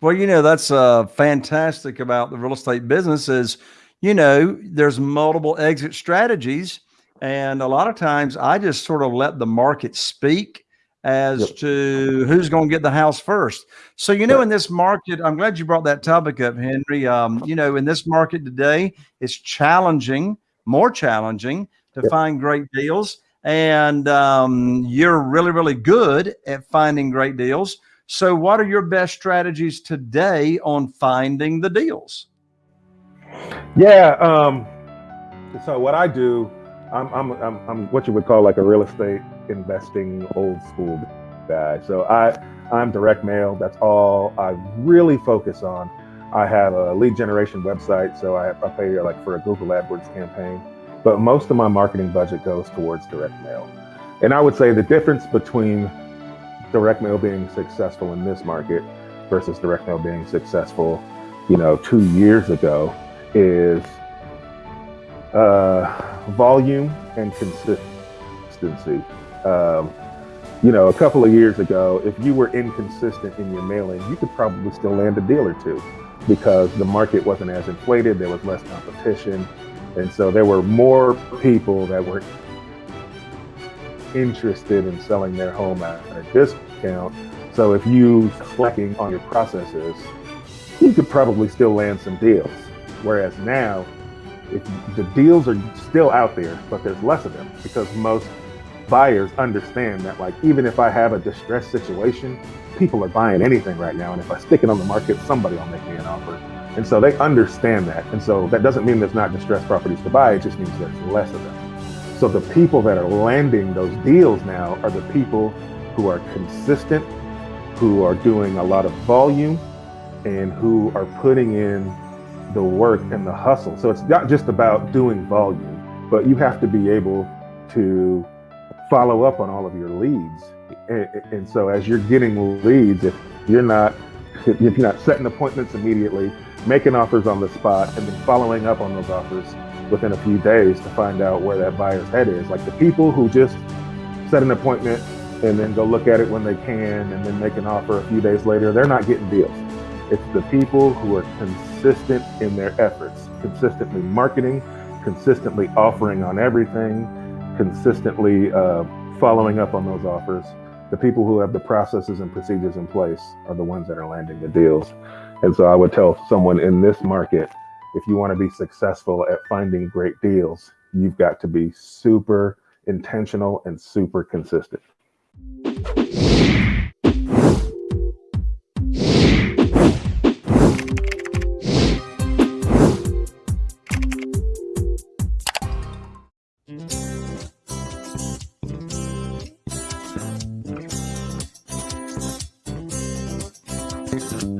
Well, you know, that's uh, fantastic about the real estate business is, you know, there's multiple exit strategies. And a lot of times I just sort of let the market speak as Yep. to who's going to get the house first. So, you know, Right. in this market, I'm glad you brought that topic up, Henry. Um, you know, in this market today, it's challenging, more challenging to Yep. find great deals. And um, you're really, really good at finding great deals. So, what are your best strategies today on finding the deals? Yeah. Um, so what I do, I'm, I'm, I'm, I'm what you would call like a real estate investing old school guy. So I, I'm direct mail. That's all I really focus on. I have a lead generation website, so I, I pay like for a Google AdWords campaign, but most of my marketing budget goes towards direct mail. And I would say the difference between direct mail being successful in this market versus direct mail being successful, you know, two years ago is uh, volume and consistency. Um, you know, a couple of years ago, if you were inconsistent in your mailing, you could probably still land a deal or two because the market wasn't as inflated, there was less competition. And so there were more people that were interested in selling their home at a discount. So if you slacking on your processes, you could probably still land some deals. Whereas now, if the deals are still out there, but there's less of them because most buyers understand that like even if I have a distressed situation, people are buying anything right now. And if I stick it on the market, somebody will make me an offer. And so they understand that. And so that doesn't mean there's not distressed properties to buy, it just means there's less of them. So the people that are landing those deals now are the people who are consistent, who are doing a lot of volume, and who are putting in the work and the hustle. So it's not just about doing volume, but you have to be able to follow up on all of your leads. And, and so as you're getting leads, if you're not if you're not setting appointments immediately, making offers on the spot, and then following up on those offers within a few days to find out where that buyer's head is. Like the people who just set an appointment and then go look at it when they can and then make an offer a few days later, they're not getting deals. It's the people who are consistent in their efforts, consistently marketing, consistently offering on everything, consistently uh, following up on those offers. The people who have the processes and procedures in place are the ones that are landing the deals. And so I would tell someone in this market, if you want to be successful at finding great deals, you've got to be super intentional and super consistent. Thank.